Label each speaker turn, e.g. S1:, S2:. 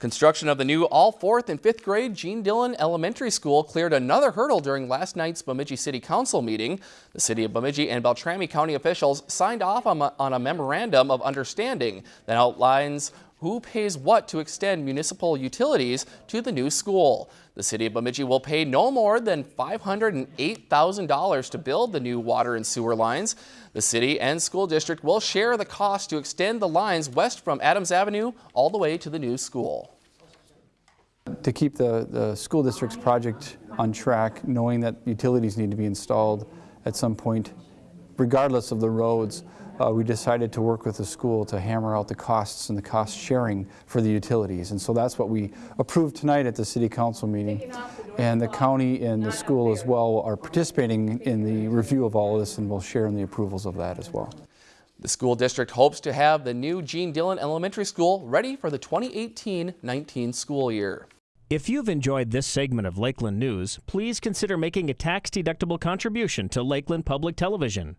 S1: Construction of the new all fourth and fifth grade Gene Dillon Elementary School cleared another hurdle during last night's Bemidji City Council meeting. The city of Bemidji and Beltrami County officials signed off on a, on a memorandum of understanding that outlines who pays what to extend municipal utilities to the new school. The city of Bemidji will pay no more than $508,000 to build the new water and sewer lines. The city and school district will share the cost to extend the lines west from Adams Avenue all the way to the new school.
S2: To keep the, the school district's project on track, knowing that utilities need to be installed at some point, regardless of the roads, uh, we decided to work with the school to hammer out the costs and the cost sharing for the utilities. And so that's what we approved tonight at the city council meeting. And the county and the school as well are participating in the review of all of this and will share in the approvals of that as well.
S1: The school district hopes to have the new Gene Dillon Elementary School ready for the 2018-19 school year.
S3: If you've enjoyed this segment of Lakeland News, please consider making a tax-deductible contribution to Lakeland Public Television.